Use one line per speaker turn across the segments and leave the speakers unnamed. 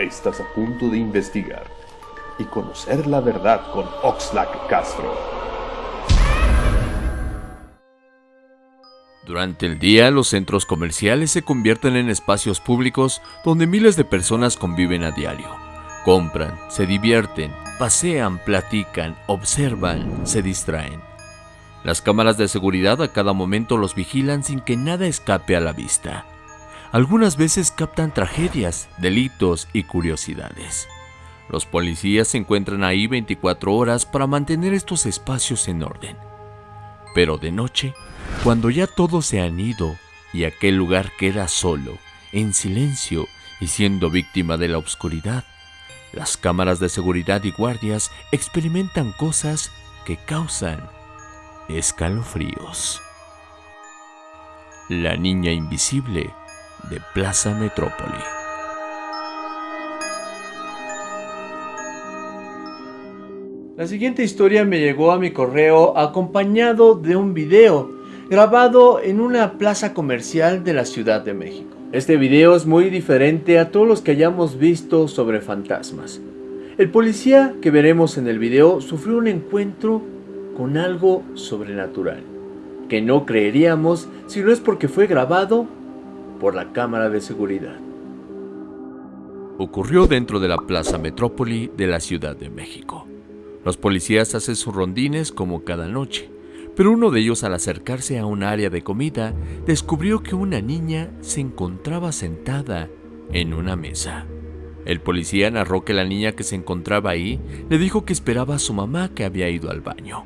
Estás a punto de investigar y conocer la verdad con Oxlack Castro.
Durante el día, los centros comerciales se convierten en espacios públicos donde miles de personas conviven a diario. Compran, se divierten, pasean, platican, observan, se distraen. Las cámaras de seguridad a cada momento los vigilan sin que nada escape a la vista. Algunas veces captan tragedias, delitos y curiosidades. Los policías se encuentran ahí 24 horas para mantener estos espacios en orden. Pero de noche, cuando ya todos se han ido y aquel lugar queda solo, en silencio y siendo víctima de la oscuridad, las cámaras de seguridad y guardias experimentan cosas que causan escalofríos. La niña invisible de Plaza Metrópoli.
La siguiente historia me llegó a mi correo acompañado de un video grabado en una plaza comercial de la Ciudad de México. Este video es muy diferente a todos los que hayamos visto sobre fantasmas. El policía que veremos en el video sufrió un encuentro con algo sobrenatural, que no creeríamos si no es porque fue grabado por la cámara de seguridad.
Ocurrió dentro de la Plaza Metrópoli de la Ciudad de México. Los policías hacen sus rondines como cada noche, pero uno de ellos al acercarse a un área de comida descubrió que una niña se encontraba sentada en una mesa. El policía narró que la niña que se encontraba ahí le dijo que esperaba a su mamá que había ido al baño,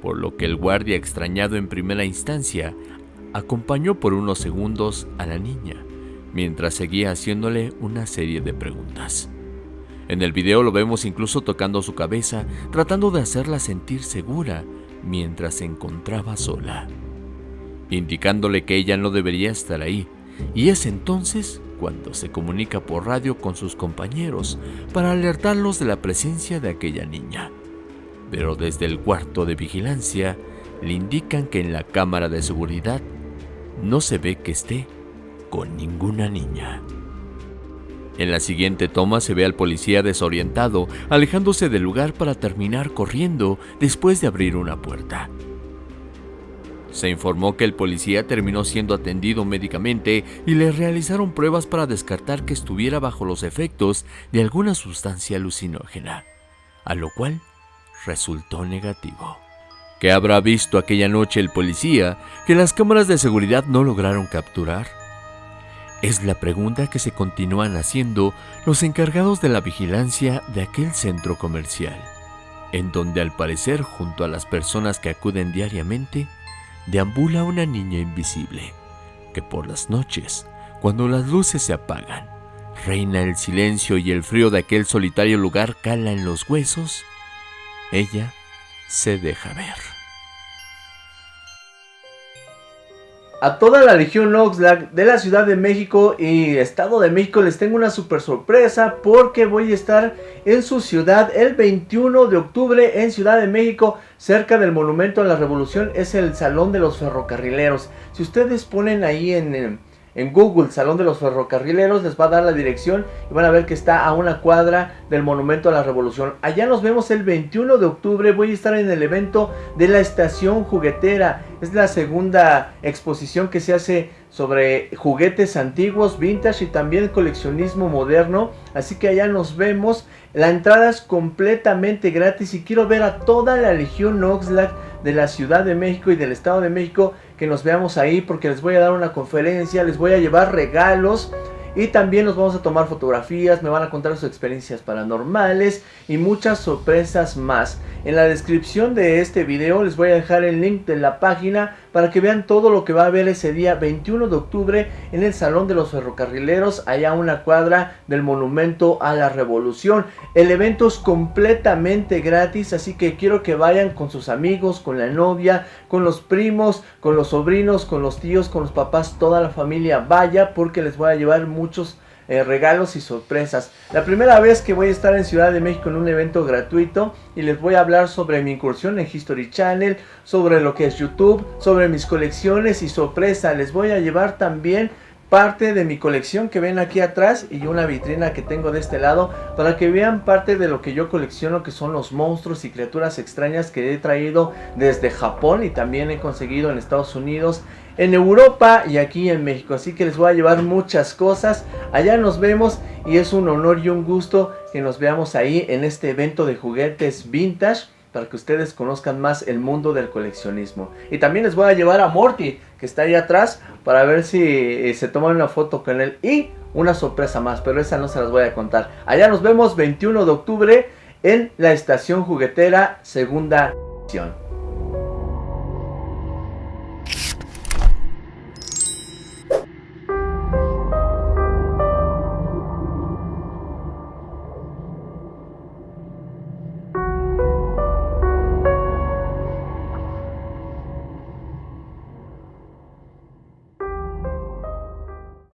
por lo que el guardia extrañado en primera instancia acompañó por unos segundos a la niña, mientras seguía haciéndole una serie de preguntas. En el video lo vemos incluso tocando su cabeza, tratando de hacerla sentir segura mientras se encontraba sola, indicándole que ella no debería estar ahí, y es entonces cuando se comunica por radio con sus compañeros para alertarlos de la presencia de aquella niña. Pero desde el cuarto de vigilancia le indican que en la cámara de seguridad no se ve que esté con ninguna niña. En la siguiente toma se ve al policía desorientado, alejándose del lugar para terminar corriendo después de abrir una puerta. Se informó que el policía terminó siendo atendido médicamente y le realizaron pruebas para descartar que estuviera bajo los efectos de alguna sustancia alucinógena, a lo cual resultó negativo. ¿Qué habrá visto aquella noche el policía que las cámaras de seguridad no lograron capturar? Es la pregunta que se continúan haciendo los encargados de la vigilancia de aquel centro comercial, en donde al parecer junto a las personas que acuden diariamente, deambula una niña invisible, que por las noches, cuando las luces se apagan, reina el silencio y el frío de aquel solitario lugar cala en los huesos, ella se deja ver.
A toda la Legión Oxlack de la Ciudad de México y Estado de México les tengo una super sorpresa porque voy a estar en su ciudad el 21 de octubre en Ciudad de México cerca del Monumento a la Revolución es el Salón de los Ferrocarrileros. Si ustedes ponen ahí en en Google, Salón de los Ferrocarrileros, les va a dar la dirección y van a ver que está a una cuadra del Monumento a la Revolución. Allá nos vemos el 21 de octubre, voy a estar en el evento de la Estación Juguetera. Es la segunda exposición que se hace sobre juguetes antiguos, vintage y también coleccionismo moderno. Así que allá nos vemos. La entrada es completamente gratis y quiero ver a toda la Legión Oxlack de la Ciudad de México y del Estado de México que nos veamos ahí porque les voy a dar una conferencia, les voy a llevar regalos y también nos vamos a tomar fotografías, me van a contar sus experiencias paranormales y muchas sorpresas más. En la descripción de este video les voy a dejar el link de la página para que vean todo lo que va a haber ese día 21 de octubre en el Salón de los Ferrocarrileros, allá a una cuadra del Monumento a la Revolución. El evento es completamente gratis, así que quiero que vayan con sus amigos, con la novia, con los primos, con los sobrinos, con los tíos, con los papás, toda la familia vaya porque les voy a llevar muchos eh, regalos y sorpresas. La primera vez que voy a estar en Ciudad de México en un evento gratuito y les voy a hablar sobre mi incursión en History Channel, sobre lo que es YouTube, sobre mis colecciones y sorpresa. Les voy a llevar también parte de mi colección que ven aquí atrás y una vitrina que tengo de este lado para que vean parte de lo que yo colecciono que son los monstruos y criaturas extrañas que he traído desde Japón y también he conseguido en Estados Unidos en Europa y aquí en México así que les voy a llevar muchas cosas allá nos vemos y es un honor y un gusto que nos veamos ahí en este evento de juguetes vintage para que ustedes conozcan más el mundo del coleccionismo. Y también les voy a llevar a Morty, que está ahí atrás, para ver si eh, se toman una foto con él. Y una sorpresa más, pero esa no se las voy a contar. Allá nos vemos 21 de octubre en la estación juguetera segunda edición.